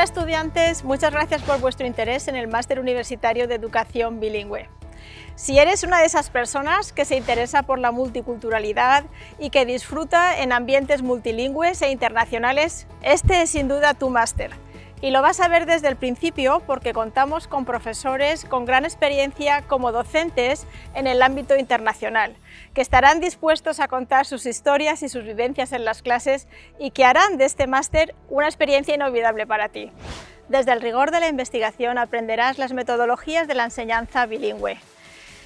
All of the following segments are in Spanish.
Hola estudiantes, muchas gracias por vuestro interés en el Máster Universitario de Educación Bilingüe. Si eres una de esas personas que se interesa por la multiculturalidad y que disfruta en ambientes multilingües e internacionales, este es sin duda tu máster. Y lo vas a ver desde el principio porque contamos con profesores con gran experiencia como docentes en el ámbito internacional, que estarán dispuestos a contar sus historias y sus vivencias en las clases y que harán de este máster una experiencia inolvidable para ti. Desde el rigor de la investigación aprenderás las metodologías de la enseñanza bilingüe,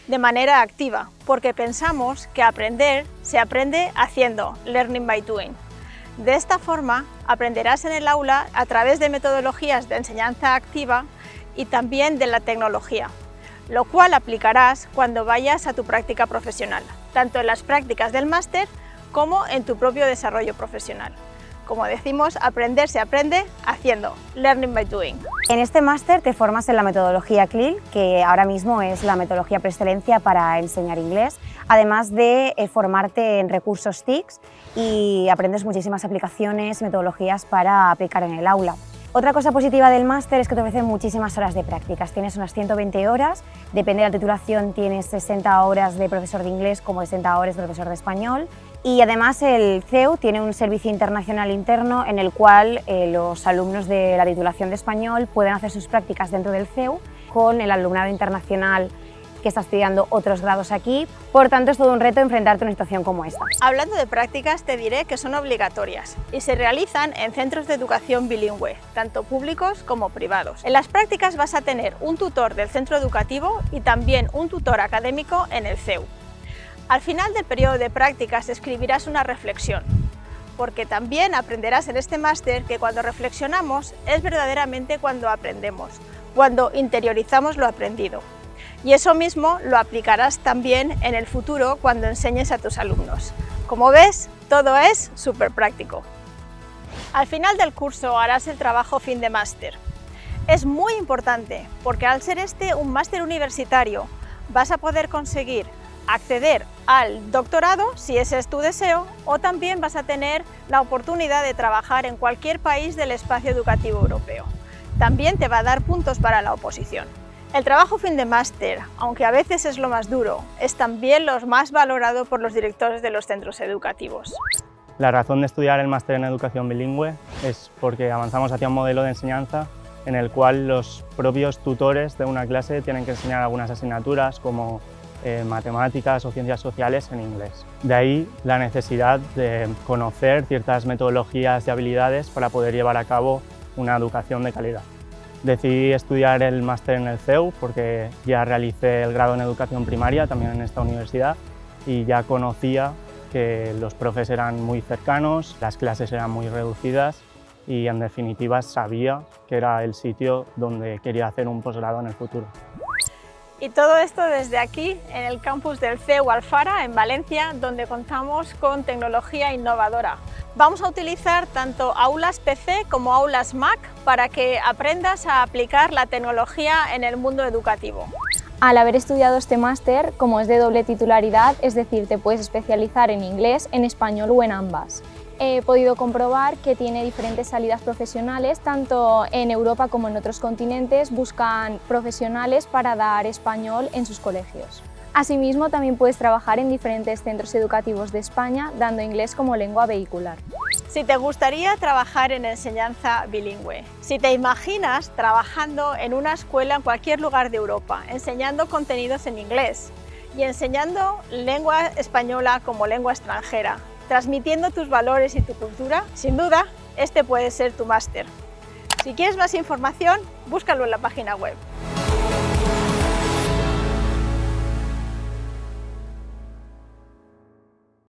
de manera activa, porque pensamos que aprender se aprende haciendo, learning by doing. De esta forma, aprenderás en el aula a través de metodologías de enseñanza activa y también de la tecnología, lo cual aplicarás cuando vayas a tu práctica profesional, tanto en las prácticas del máster como en tu propio desarrollo profesional. Como decimos, aprender se aprende haciendo, learning by doing. En este máster te formas en la metodología CLIL, que ahora mismo es la metodología por excelencia para enseñar inglés, además de eh, formarte en recursos TICS y aprendes muchísimas aplicaciones metodologías para aplicar en el aula. Otra cosa positiva del máster es que te ofrece muchísimas horas de prácticas. Tienes unas 120 horas, depende de la titulación tienes 60 horas de profesor de inglés como 60 horas de profesor de español y además el CEU tiene un servicio internacional interno en el cual eh, los alumnos de la titulación de español pueden hacer sus prácticas dentro del CEU con el alumnado internacional que está estudiando otros grados aquí. Por tanto, es todo un reto enfrentarte a una situación como esta. Hablando de prácticas, te diré que son obligatorias y se realizan en centros de educación bilingüe, tanto públicos como privados. En las prácticas vas a tener un tutor del centro educativo y también un tutor académico en el CEU. Al final del periodo de prácticas escribirás una reflexión, porque también aprenderás en este máster que cuando reflexionamos es verdaderamente cuando aprendemos, cuando interiorizamos lo aprendido. Y eso mismo lo aplicarás también en el futuro cuando enseñes a tus alumnos. Como ves, todo es súper práctico. Al final del curso harás el trabajo fin de máster. Es muy importante porque al ser este un máster universitario vas a poder conseguir acceder al doctorado, si ese es tu deseo, o también vas a tener la oportunidad de trabajar en cualquier país del espacio educativo europeo. También te va a dar puntos para la oposición. El trabajo fin de máster, aunque a veces es lo más duro, es también lo más valorado por los directores de los centros educativos. La razón de estudiar el máster en educación bilingüe es porque avanzamos hacia un modelo de enseñanza en el cual los propios tutores de una clase tienen que enseñar algunas asignaturas como eh, matemáticas o ciencias sociales en inglés. De ahí la necesidad de conocer ciertas metodologías y habilidades para poder llevar a cabo una educación de calidad. Decidí estudiar el máster en el CEU porque ya realicé el grado en educación primaria también en esta universidad y ya conocía que los profes eran muy cercanos, las clases eran muy reducidas y en definitiva sabía que era el sitio donde quería hacer un posgrado en el futuro. Y todo esto desde aquí, en el campus del CEU Alfara, en Valencia, donde contamos con tecnología innovadora. Vamos a utilizar tanto aulas PC como aulas Mac para que aprendas a aplicar la tecnología en el mundo educativo. Al haber estudiado este máster, como es de doble titularidad, es decir, te puedes especializar en inglés, en español o en ambas he podido comprobar que tiene diferentes salidas profesionales, tanto en Europa como en otros continentes buscan profesionales para dar español en sus colegios. Asimismo, también puedes trabajar en diferentes centros educativos de España, dando inglés como lengua vehicular. Si te gustaría trabajar en enseñanza bilingüe, si te imaginas trabajando en una escuela en cualquier lugar de Europa, enseñando contenidos en inglés y enseñando lengua española como lengua extranjera, transmitiendo tus valores y tu cultura, sin duda, este puede ser tu máster. Si quieres más información, búscalo en la página web.